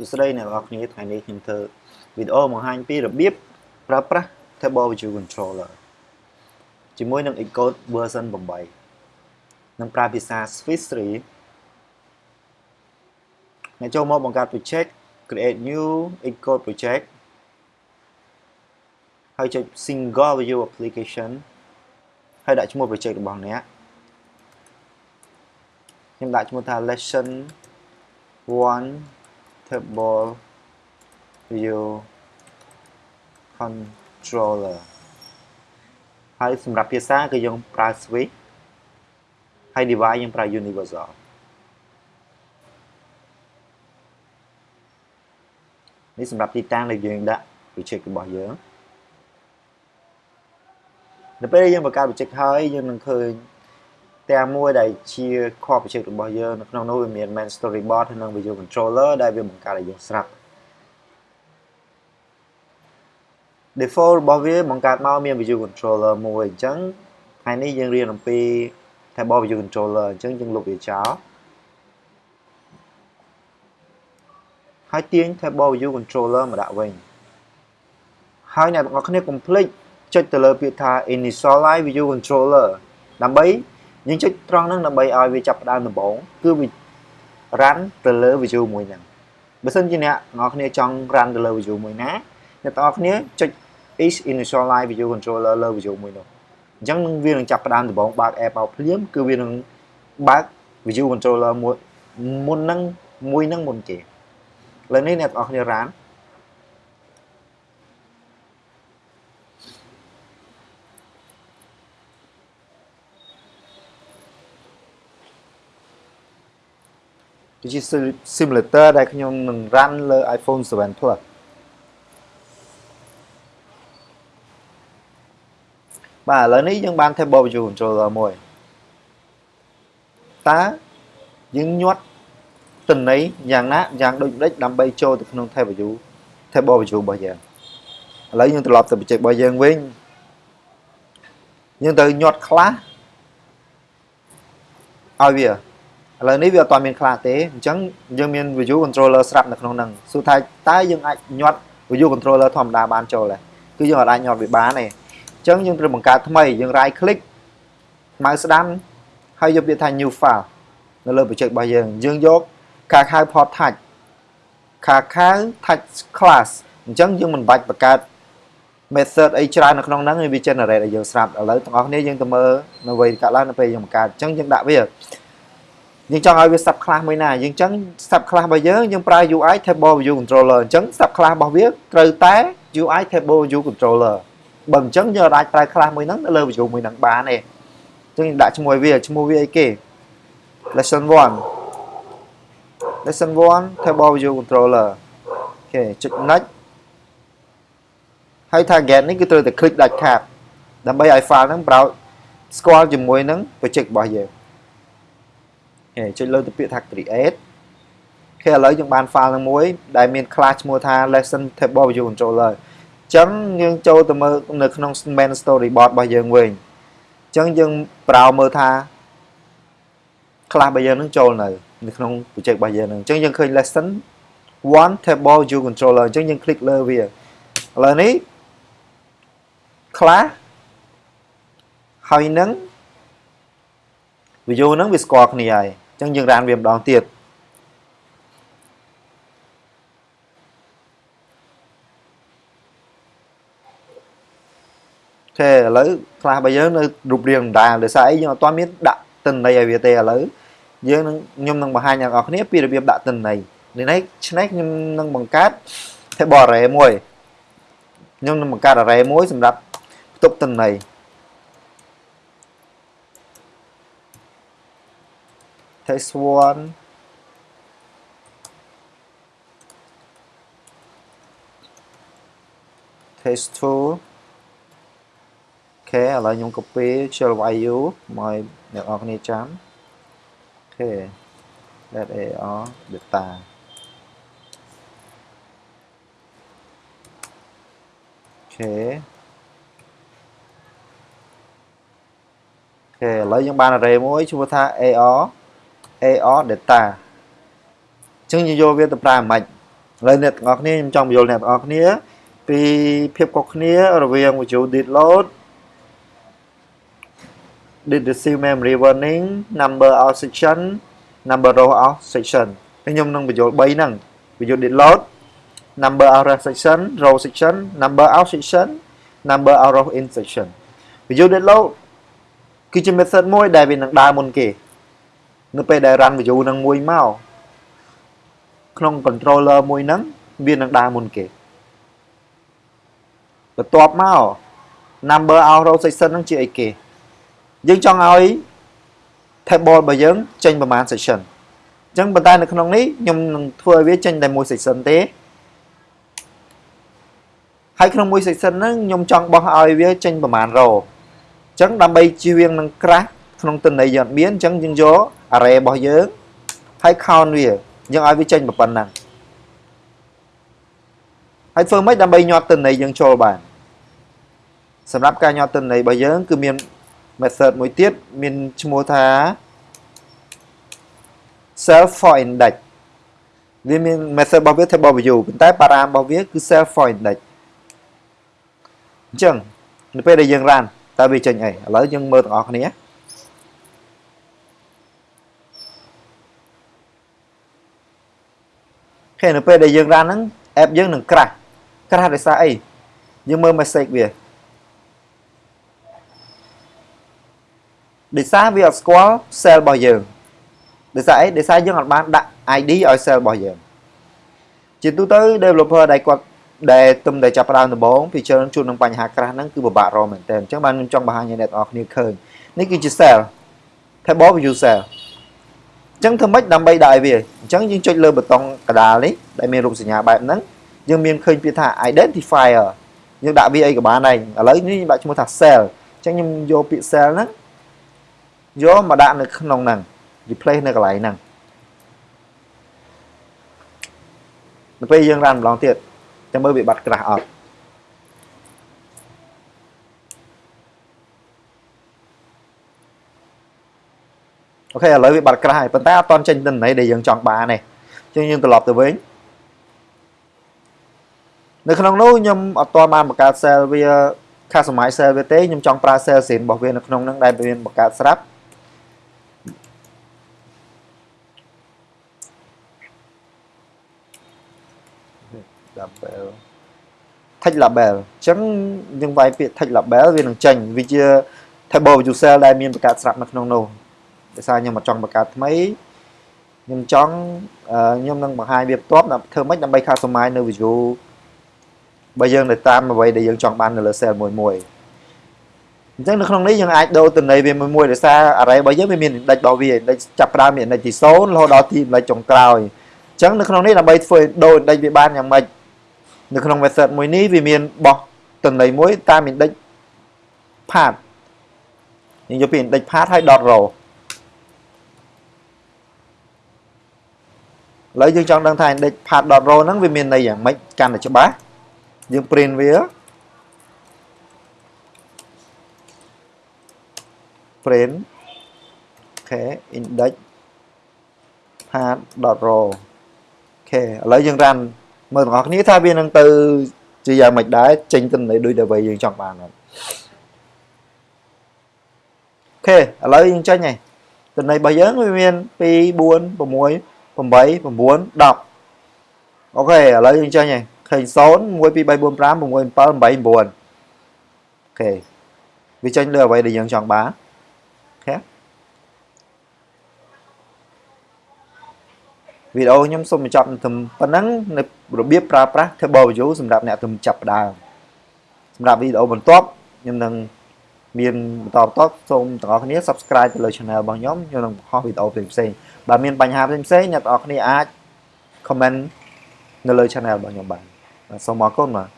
សួស្តីអ្នកនរគ្នាថ្ងៃនេះខ្ញុំធ្វើវីដេអូបង្ហាញពីរបៀបប្រើប្រាស់ Table View Controller ជាមួយនឹង Xcode version 8នឹងប្រើភាសា Swiss 3អ្នកចូលមកបង្កើត project create new Xcode project ហើយចុច single view application ហើយដាក់ឈ្មោះ project របស់អ្នកខ្ញុំដាក់ឈ្មោះថា lesson 1 table view controller ហើយសម្រាប់ភាសាគឺយើងប្រើ switch ហើយ device យើងប្រើ universal នេះសម្រាប់ទីតាំងដែលយើងដាក់ project របស់យើងនៅពេលយើងបង្កើត project ហើយយើងនឹងឃើញ ទាំងមួយដែលជា core project របស់យើងនៅក្នុងនោះវាមាន main storyboard ហើយនិង video controller ដែលវាបង្កើតឲ្យយើងស្រាប់ default របស់វាបង្កើតមកមាន video controller មួយអញ្ចឹងថ្ងៃនេះយើងរៀនអំពី table video controller អញ្ចឹងយើងលុបវាចោលហើយទាញ table view controller មកដាក់វិញហើយអ្នកទាំងអស់គ្នាកុំភ្លេចចុចទៅលើពាក្យថា initialize video controller ដើម្បី យើងចុចត្រង់ហ្នឹងដើម្បីឲ្យវាចាប់ផ្ដើមដំបូងគឺវា run ទៅលើ view មួយហ្នឹងបើសិនជាអ្នកទាំងអស់គ្នាចង់ run ទៅលើ view មួយណាអ្នកទាំងអស់គ្នាចុច is initialize video controller លើ view មួយនោះអញ្ចឹងនឹងវានឹងចាប់ផ្ដើមដំបូងបើក app មកភ្លាមគឺវានឹងបើក view controller មួយមុនហ្នឹងមួយហ្នឹងមុនគេឥឡូវនេះអ្នកទាំងអស់គ្នា run គឺជា simulator ដែលខ្ញុំនឹង run លើ iPhone 7 Plus បាទឥឡូវនេះយើងបាន table view controller មួយតើយើងញាត់តន័យយ៉ាងណាយ៉ាងដូចម្ដេចដើម្បីចូលទៅក្នុង table view table view របស់យើងឥឡូវយើងត្រឡប់ទៅ project របស់យើងវិញយើងត្រូវញាត់ខ្លះឲ្យវា ឥឡូវនេះវាអត់ទាន់មានខ្លះទេអញ្ចឹងយើងមាន view controller ស្រាប់នៅក្នុងហ្នឹងសួរថាតើយើងអាចញាត់ view controller ធម្មតាបានចូលទេគឺយើងអាចញាត់វាបានទេអញ្ចឹងយើងត្រូវបង្កើតថ្មីយើង right click ម៉ៅស្ដាំហើយយកពាក្យថា new file នៅលើ project របស់យើងយើងយកខាខៅ port touch ខាខៅ touch class អញ្ចឹងយើងមិនបាច់បង្កើត method អីច្រើននៅក្នុងហ្នឹងវា generate ឲ្យយើងស្រាប់ឥឡូវទាំងអស់គ្នាយើងទៅមើលនៅវ័យកាត់ឡើងនៅពេលយើងបង្កើតអញ្ចឹងយើងដាក់វា យើងចង់ឲ្យវា sub class មួយណាយើងចឹង sub class របស់យើងយើងប្រើ UI table view controller អញ្ចឹង sub class របស់វាត្រូវតែ UI table view controller បើអញ្ចឹងយើងអាចប្រើ class មួយហ្នឹងនៅលើ view មួយហ្នឹងបានទេអញ្ចឹងយើងដាក់ឈ្មោះវាឈ្មោះវាអីគេ lesson 1 lesson 1 table view controller អូខេចុច next ហើយ target នេះគឺត្រូវតែ click ដាច់ខាតដើម្បីឲ្យ file ហ្នឹង browse ស្គាល់ជាមួយនឹង project របស់យើង គេចុចលើទៅពាក្យថា create គេឥឡូវយើងបាន file នឹងមួយ ដែលមាន class ឈ្មោះថា lesson table view controller អញ្ចឹងយើងចូលទៅមើលនៅក្នុង main storyboard របស់យើងវិញអញ្ចឹងយើងប្រោមើលថា class របស់យើងនឹងចូលនៅនៅក្នុង project របស់យើងនឹងអញ្ចឹងយើងឃើញ lesson one table view controller អញ្ចឹងយើង click លើវាឥឡូវនេះ class ហើយនឹង view ហ្នឹងវាស្គាល់គ្នាហើយ អញ្ចឹងយើងរានវាម្ដងទៀតទេឥឡូវខ្លះរបស់យើងនៅរូបរាងដដែលដោយសារអីយើងអត់ទាន់មានដាក់ទិន្នន័យឲ្យវាទេឥឡូវយើងនឹងខ្ញុំនឹងបង្ហាញអ្នកនរគ្នាពីរបៀបដាក់ទិន្នន័យនេះឆ្នេះខ្ញុំនឹងបង្កើត table array មួយខ្ញុំនឹងបង្កើត array មួយសម្រាប់ផ្ទុកទិន្នន័យ test 1 test 2អូខេឥឡូវខ្ញុំ copy ខ្ជិល YU មកអ្នកនរគ្នាចាំអូខេ let AR data អូខេអូខេឥឡូវយើងបាន array មួយឈ្មោះថា AR AR data អញ្ចឹងយើងយកវាទៅប្រើមិនឥឡូវអ្នកទាំងអស់គ្នាខ្ញុំចង់បញ្យល់អ្នកទាំងអស់គ្នា ពីភាពខុសគ្នារវាង Visual Did Load did receive memory warning number of section number row of section ខ្ញុំនឹងបញ្យល់3ហ្នឹង Visual Did Load number of section row section number of section number of row in section Visual Did Load គឺជា method មួយដែលវានឹងដើរមុនគេ នៅពេលដែល run view នឹងមួយមកក្នុង controller មួយហ្នឹងវានឹងដើរមុនគេបន្ទាប់មក number of row section ហ្នឹងជាអីគេយើងចង់ឲ្យ table របស់យើងចេញប្រមាណ section អញ្ចឹងប៉ុន្តែនៅក្នុងនេះខ្ញុំនឹងធ្វើឲ្យវាចេញតែមួយ section ទេហើយក្នុងមួយ section ហ្នឹងខ្ញុំចង់បោះឲ្យវាចេញប្រមាណ row អញ្ចឹងដើម្បីជៀសវាងនឹង crash ក្នុងទិន្នន័យយើងអត់មានអញ្ចឹងយើងយក array របស់យើងហើយ count វាយើងឲ្យវាចេញប៉ុណ្ណឹងហើយធ្វើម៉េចដើម្បីញាត់ទិន្នន័យយើងចូលបានសម្រាប់ការញាត់ទិន្នន័យរបស់យើង គឺមាន method មួយទៀតមានឈ្មោះថា self for index វាមាន method របស់វា table view ប៉ុន្តែ param របស់វាគឺ self for index អញ្ចឹងនៅពេលដែលយើង run តើវាចេញអីឥឡូវយើងមើលទាំងអស់គ្នា ហើយនៅពេលដែលយើង run ហ្នឹង app យើងនឹង crash crash ដោយសារអីយើងមើល message វាដោយសារវាអត់ស្គាល់ cell របស់យើងដោយសារអីដោយសារយើងអត់បានដាក់ ID ឲ្យ cell របស់យើងជាទូទៅ developer ដែលគាត់ដែលទុំតែចាប់ផ្ដើមដំបូងពីច្រើនជួបនឹងបញ្ហាក្រាស់ហ្នឹងគឺពិបាករកមែនតើអញ្ចឹងបានខ្ញុំចង់បង្ហាញឲ្យអ្នកទាំងអស់គ្នាឃើញនេះគឺជា cell table view cell អញ្ចឹងធ្វើម៉េចដើម្បីដាក់ឲ្យវាអញ្ចឹងយើងចុចលើប៊ូតុងកដាលនេះដែលមានរូបសញ្ញាបែបហ្នឹងយើងមានឃើញពាក្យថា identifier យើងដាក់វាអីក៏បានដែរឥឡូវនេះខ្ញុំដាក់ឈ្មោះថា cell អញ្ចឹងខ្ញុំយកពាក្យ cell ហ្នឹងយកមកដាក់នៅក្នុងហ្នឹង replace នៅកន្លែងហ្នឹងនៅពេលយើងរ៉ានម្ដងទៀតចាំមើលវាបាត់ក្រាស់អត់ អូខេឥឡូវវាបាត់ក្រាស់ហើយប៉ុន្តែអត់តន់ចេញទិន្នន័យដែលយើងចង់បានទេអញ្ចឹងយើងត្រឡប់ទៅវិញនៅក្នុងនោះខ្ញុំអត់តបានបង្កើត cell វា customize cell វាទេខ្ញុំចង់ប្រើ cell scene របស់វានៅក្នុងហ្នឹងដែលមានបង្កើតស្រាប់ label text label អញ្ចឹងយើងវាយពាក្យ text label វានឹងចេញវាជា table user ដែលមានបង្កើតស្រាប់នៅក្នុងនោះ ដោយសារខ្ញុំមកចង់បង្កើតថ្មីខ្ញុំចង់ខ្ញុំនឹងបង្ហាញវាបន្ទាប់ធ្វើម៉េចដើម្បី customize នៅ view បើយើងទៅតាមអ្វីដែលយើងចង់បាននៅលើ cell មួយមួយអញ្ចឹងនៅក្នុងនេះយើងអាចដូរតំណែងវាមួយមួយដោយសារ array របស់យើងវាមាន index របស់វា index ចាប់ផ្ដើមមាន index ទី0រហូតដល់ទី index ចុងក្រោយអញ្ចឹងនៅក្នុងនេះដើម្បីធ្វើដូរ index វាបានយ៉ាងម៉េចនៅក្នុង method មួយនេះវាមានបោះតំណែងមួយតាម index path យើងយកពី index path ហើយ dot row ឥឡូវយើងចង់ដឹងថា index path dot row ហ្នឹងវាមានន័យយ៉ាងម៉េចកាន់តែច្បាស់យើង print វា print OK index path dot row OK ឥឡូវយើង run មើលទាំងអស់គ្នាថាវានឹងទៅជាយ៉ាងម៉េចដែរចេញទិន្នន័យដូចដែលយើងចង់បានអត់ OK ឥឡូវយើងចេញហើយទិន្នន័យរបស់យើងវាមាន2 4 6 8 9 10អូខេឥឡូវយើងចេញហើយឃើញ0 1 2 3 4 5 6 7 8 9អូខេវាចេញលើអ្វីដែលយើងចង់បានអូខេវីដេអូខ្ញុំសូមបញ្ចប់ត្រឹមប៉ុណ្ណឹងនៅរបៀបប្រើប្រាស់ table view សម្រាប់អ្នកទំចាប់ផ្ដើមសម្រាប់វីដេអូបន្ទាប់ខ្ញុំនឹង មានបន្តបន្តសូមទាំងអស់គ្នា subscribe ទៅលើ channel របស់ខ្ញុំខ្ញុំនឹងបង្ហោះវីដេអូផ្សេងៗបើមានបញ្ហាផ្សេងៗអ្នកទាំងអស់គ្នាអាច comment នៅលើ channel របស់ខ្ញុំបានសូមអរគុណបាទ